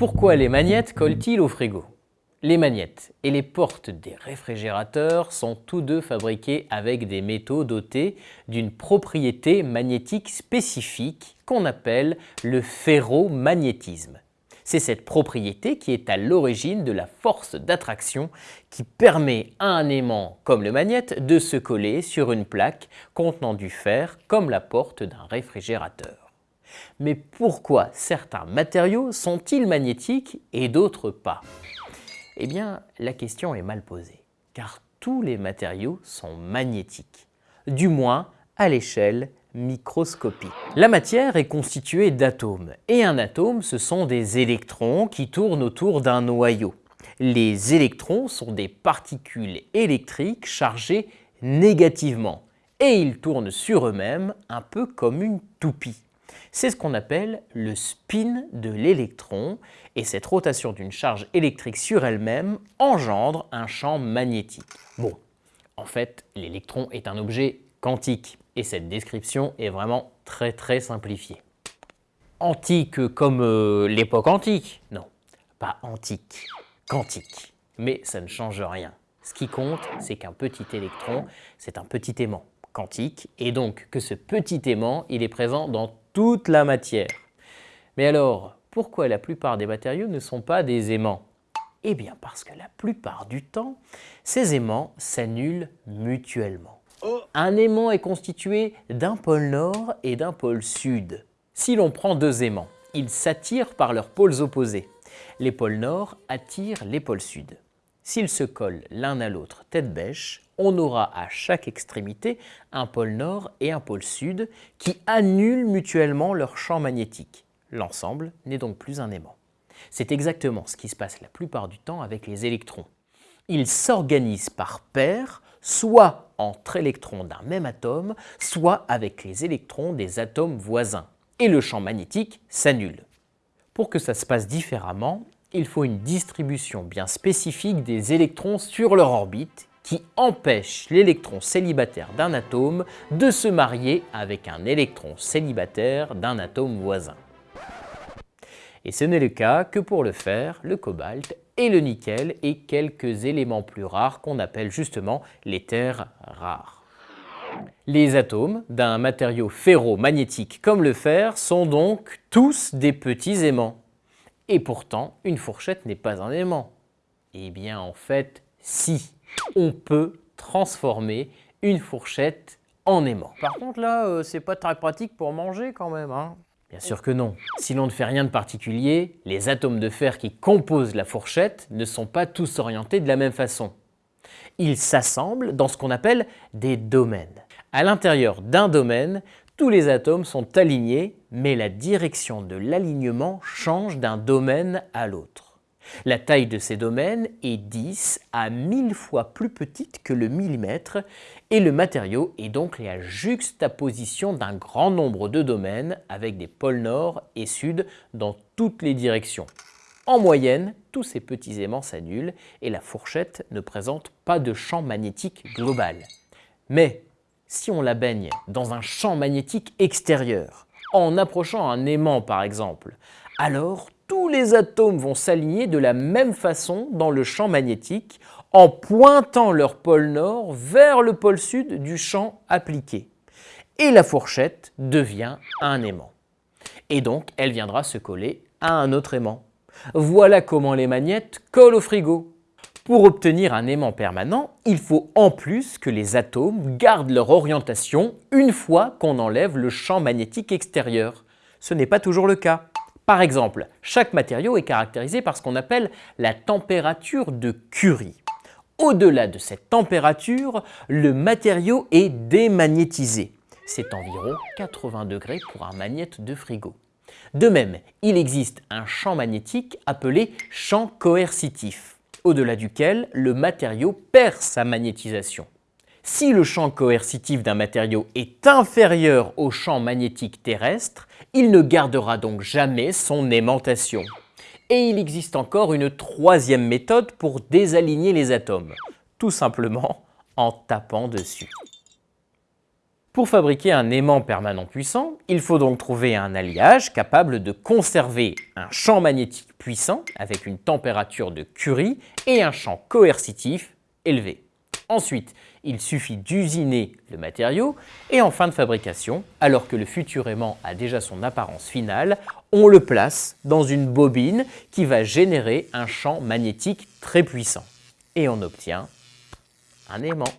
Pourquoi les magnettes collent-ils au frigo? Les magnettes et les portes des réfrigérateurs sont tous deux fabriqués avec des métaux dotés d'une propriété magnétique spécifique qu'on appelle le ferromagnétisme. C'est cette propriété qui est à l'origine de la force d'attraction qui permet à un aimant comme le magnète de se coller sur une plaque contenant du fer comme la porte d'un réfrigérateur. Mais pourquoi certains matériaux sont-ils magnétiques et d'autres pas? Eh bien, la question est mal posée, car tous les matériaux sont magnétiques, du moins à l'échelle microscopique. La matière est constituée d'atomes, et un atome, ce sont des électrons qui tournent autour d'un noyau. Les électrons sont des particules électriques chargées négativement, et ils tournent sur eux-mêmes un peu comme une toupie. C'est ce qu'on appelle le spin de l'électron, et cette rotation d'une charge électrique sur elle-même engendre un champ magnétique. Bon, en fait, l'électron est un objet quantique, et cette description est vraiment très très simplifiée. Antique comme euh, l'époque antique? Non, pas antique, quantique. Mais ça ne change rien. Ce qui compte, c'est qu'un petit électron, c'est un petit aimant quantique, et donc que ce petit aimant, il est présent dans toute la matière. Mais alors, pourquoi la plupart des matériaux ne sont pas des aimants? Eh bien parce que la plupart du temps, ces aimants s'annulent mutuellement. Un aimant est constitué d'un pôle nord et d'un pôle sud. Si l'on prend deux aimants, ils s'attirent par leurs pôles opposés. Les pôles nord attirent les pôles sud. S'ils se collent l'un à l'autre tête bêche, on aura à chaque extrémité un pôle nord et un pôle sud qui annulent mutuellement leur champ magnétique. L'ensemble n'est donc plus un aimant. C'est exactement ce qui se passe la plupart du temps avec les électrons. Ils s'organisent par paires soit entre électrons d'un même atome, soit avec les électrons des atomes voisins. Et le champ magnétique s'annule. Pour que ça se passe différemment, il faut une distribution bien spécifique des électrons sur leur orbite qui empêche l'électron célibataire d'un atome de se marier avec un électron célibataire d'un atome voisin. Et ce n'est le cas que pour le fer, le cobalt et le nickel et quelques éléments plus rares qu'on appelle justement les terres rares. Les atomes d'un matériau ferromagnétique comme le fer sont donc tous des petits aimants. Et pourtant, une fourchette n'est pas un aimant. Eh bien en fait, si, on peut transformer une fourchette en aimant. Par contre là, euh, c'est pas très pratique pour manger quand même. Hein Bien sûr que non. Si l'on ne fait rien de particulier, les atomes de fer qui composent la fourchette ne sont pas tous orientés de la même façon. Ils s'assemblent dans ce qu'on appelle des domaines. À l'intérieur d'un domaine, tous les atomes sont alignés, mais la direction de l'alignement change d'un domaine à l'autre. La taille de ces domaines est 10 à 1000 fois plus petite que le millimètre et le matériau est donc la juxtaposition d'un grand nombre de domaines avec des pôles nord et sud dans toutes les directions. En moyenne, tous ces petits aimants s'annulent et la fourchette ne présente pas de champ magnétique global. Mais si on la baigne dans un champ magnétique extérieur, en approchant un aimant par exemple, alors tous les atomes vont s'aligner de la même façon dans le champ magnétique en pointant leur pôle nord vers le pôle sud du champ appliqué. Et la fourchette devient un aimant. Et donc, elle viendra se coller à un autre aimant. Voilà comment les magnettes collent au frigo. Pour obtenir un aimant permanent, il faut en plus que les atomes gardent leur orientation une fois qu'on enlève le champ magnétique extérieur. Ce n'est pas toujours le cas. Par exemple, chaque matériau est caractérisé par ce qu'on appelle la température de Curie. Au-delà de cette température, le matériau est démagnétisé. C'est environ 80 degrés pour un magnète de frigo. De même, il existe un champ magnétique appelé champ coercitif, au-delà duquel le matériau perd sa magnétisation. Si le champ coercitif d'un matériau est inférieur au champ magnétique terrestre, il ne gardera donc jamais son aimantation. Et il existe encore une troisième méthode pour désaligner les atomes, tout simplement en tapant dessus. Pour fabriquer un aimant permanent puissant, il faut donc trouver un alliage capable de conserver un champ magnétique puissant avec une température de Curie et un champ coercitif élevé. Ensuite, il suffit d'usiner le matériau et en fin de fabrication, alors que le futur aimant a déjà son apparence finale, on le place dans une bobine qui va générer un champ magnétique très puissant. Et on obtient un aimant.